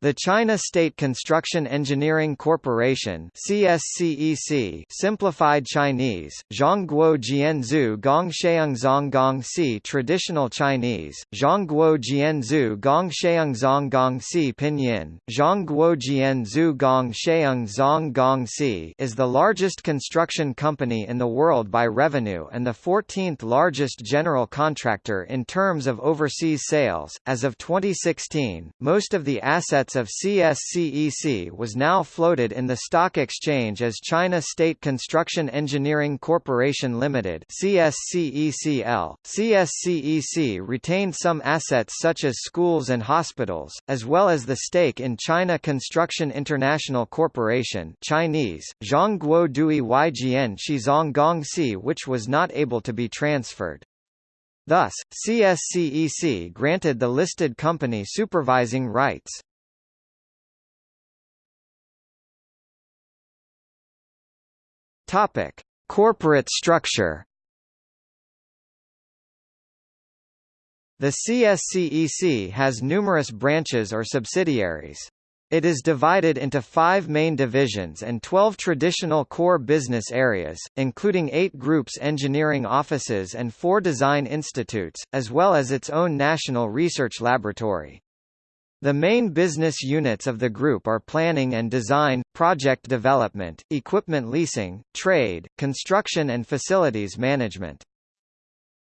The China State Construction Engineering Corporation CSCEC simplified Chinese, Zhongguo Jianzhu Gong Sheungzong Gong Si Traditional Chinese, Zhongguo Jianzhu Gong Sheungzong Gong Si Pinyin, Zhongguo Jianzhu Gong Sheungzong Gong Si is the largest construction company in the world by revenue and the 14th largest general contractor in terms of overseas sales. As of 2016, most of the assets assets of CSCEC was now floated in the stock exchange as China State Construction Engineering Corporation Limited CSCECL. CSCEC retained some assets such as schools and hospitals, as well as the stake in China Construction International Corporation Chinese, Zhongguo Dui Yijian Shizong Gongxi which was not able to be transferred. Thus, CSCEC granted the listed company supervising rights. Topic: Corporate structure. The CSCEC has numerous branches or subsidiaries. It is divided into five main divisions and 12 traditional core business areas, including eight groups engineering offices and four design institutes, as well as its own national research laboratory. The main business units of the group are planning and design, project development, equipment leasing, trade, construction and facilities management.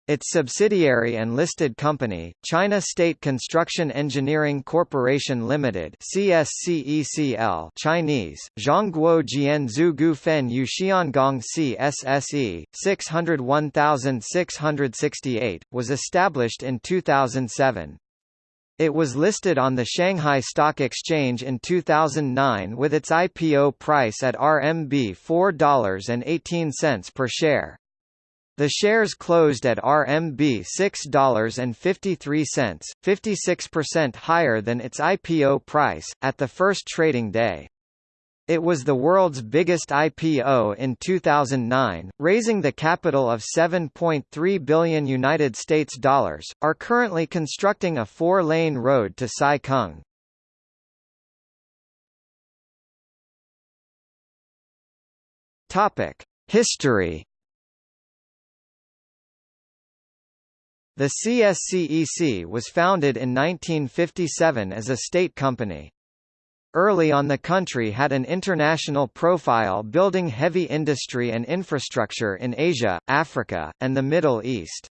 Its subsidiary and listed company, China State Construction Engineering Corporation Limited (CSCECL) Chinese: Zhongguo Jianzhu Gufen Yuxiangong CSSE 601668, was established in 2007. It was listed on the Shanghai Stock Exchange in 2009 with its IPO price at RMB 4.18 per share. The shares closed at RMB $6.53, 56% higher than its IPO price, at the first trading day. It was the world's biggest IPO in 2009, raising the capital of 7.3 billion United States dollars. Are currently constructing a four-lane road to Sai Kung. Topic: History. The CSCEC was founded in 1957 as a state company. Early on the country had an international profile building heavy industry and infrastructure in Asia, Africa, and the Middle East.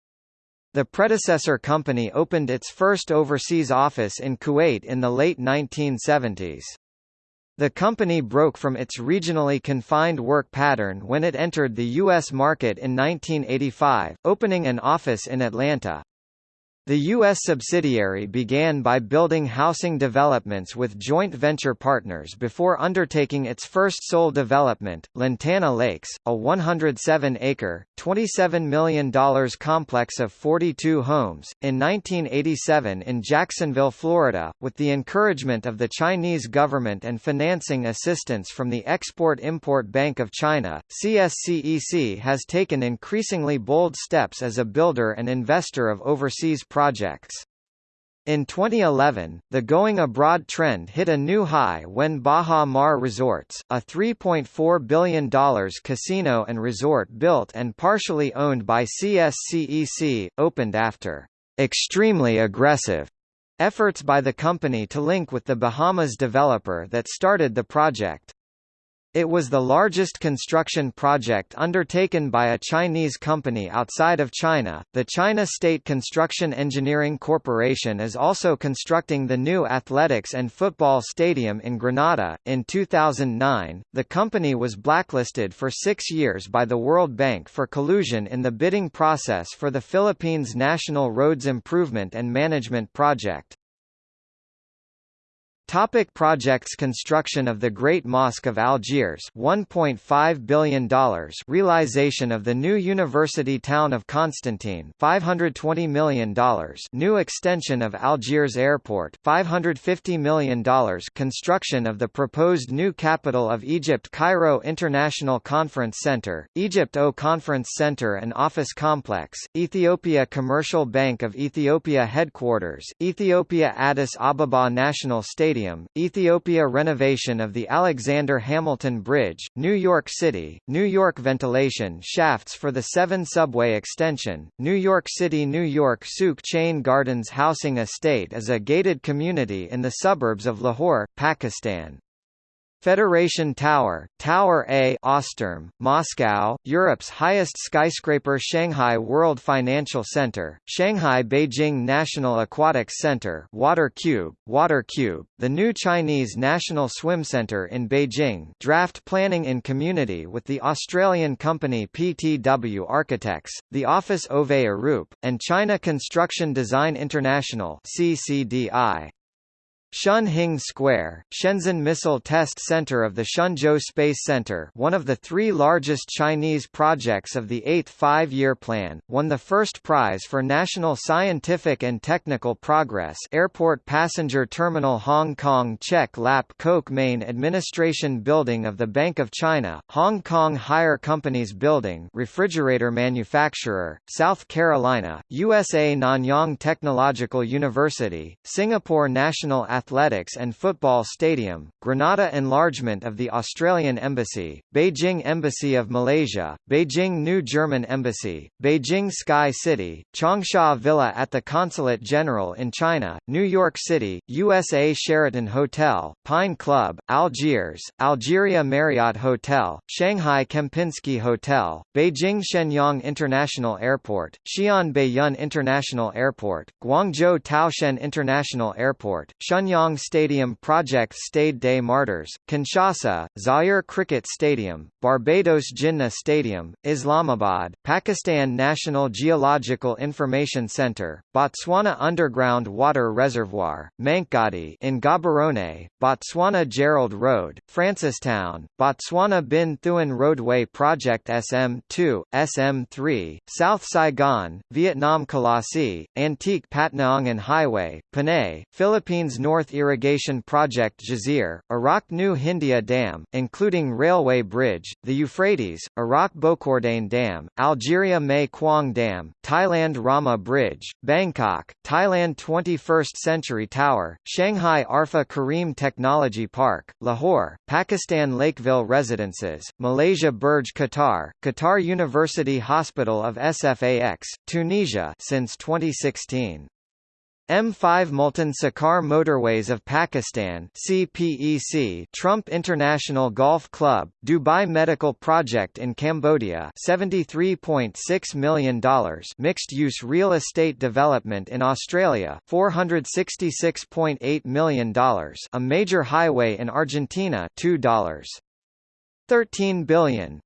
The predecessor company opened its first overseas office in Kuwait in the late 1970s. The company broke from its regionally confined work pattern when it entered the U.S. market in 1985, opening an office in Atlanta. The U.S. subsidiary began by building housing developments with joint venture partners before undertaking its first sole development, Lantana Lakes, a 107-acre, $27 million complex of 42 homes, in 1987 in Jacksonville, Florida, with the encouragement of the Chinese government and financing assistance from the Export-Import Bank of China. CSCEC has taken increasingly bold steps as a builder and investor of overseas projects. In 2011, the going abroad trend hit a new high when Baha Mar Resorts, a $3.4 billion casino and resort built and partially owned by CSCEC, opened after extremely aggressive efforts by the company to link with the Bahamas developer that started the project. It was the largest construction project undertaken by a Chinese company outside of China. The China State Construction Engineering Corporation is also constructing the new athletics and football stadium in Granada. In 2009, the company was blacklisted for six years by the World Bank for collusion in the bidding process for the Philippines National Roads Improvement and Management Project. Topic projects Construction of the Great Mosque of Algiers $1.5 billion Realization of the new university town of Constantine $520 million New extension of Algiers Airport $550 million Construction of the proposed new capital of Egypt Cairo International Conference Center, Egypt O Conference Center and Office Complex, Ethiopia Commercial Bank of Ethiopia Headquarters, Ethiopia Addis Ababa National Stadium Stadium, Ethiopia renovation of the Alexander Hamilton Bridge, New York City, New York ventilation shafts for the 7 subway extension, New York City New York Sukh Chain Gardens Housing Estate is a gated community in the suburbs of Lahore, Pakistan. Federation Tower, Tower A Osterm, Moscow, Europe's highest skyscraper Shanghai World Financial Center, Shanghai Beijing National Aquatics Center Water Cube, Water Cube, the new Chinese National Swim Center in Beijing draft planning in community with the Australian company PTW Architects, the Office Ove Arup, and China Construction Design International CCDI. Shunhing Square, Shenzhen Missile Test Center of the Shenzhou Space Center one of the three largest Chinese projects of the Eighth Five-Year Plan, won the first prize for National Scientific and Technical Progress Airport Passenger Terminal Hong Kong Chek Lap Kok Main Administration Building of the Bank of China, Hong Kong Haier Companies Building refrigerator manufacturer, South Carolina, USA Nanyang Technological University, Singapore National Athletics and Football Stadium, Granada enlargement of the Australian Embassy, Beijing Embassy of Malaysia, Beijing New German Embassy, Beijing Sky City, Changsha Villa at the Consulate General in China, New York City, USA Sheraton Hotel, Pine Club, Algiers, Algeria Marriott Hotel, Shanghai Kempinski Hotel, Beijing Xianyang International Airport, Xi'an Baiyun International Airport, Guangzhou Taoxian International Airport, Shenyang Shenyang Stadium Project Stade des Martyrs, Kinshasa, Zaire Cricket Stadium, Barbados Jinnah Stadium, Islamabad, Pakistan National Geological Information Centre, Botswana Underground Water Reservoir, Mankhgadi in Gaborone, Botswana Gerald Road, Francistown, Botswana Binh Thuan Roadway Project SM2, SM3, South Saigon, Vietnam Colossi, Antique Patnaongan Highway, Panay, Philippines North North Irrigation Project Jazir, Iraq New Hindia Dam, including Railway Bridge, the Euphrates, Iraq Bokordane Dam, Algeria Mae Kuang Dam, Thailand Rama Bridge, Bangkok, Thailand 21st Century Tower, Shanghai Arfa Karim Technology Park, Lahore, Pakistan Lakeville Residences, Malaysia Burj Qatar, Qatar University Hospital of SFAX, Tunisia since 2016. M5 Multan Sukkur Motorways of Pakistan CPEC Trump International Golf Club, Dubai Medical Project in Cambodia $73.6 million Mixed-use real estate development in Australia $466.8 million A major highway in Argentina $2. 13 billion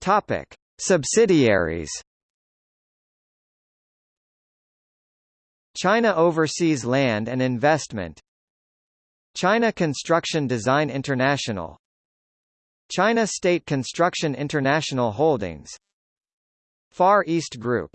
Topic Subsidiaries China Overseas Land and Investment China Construction Design International China State Construction International Holdings Far East Group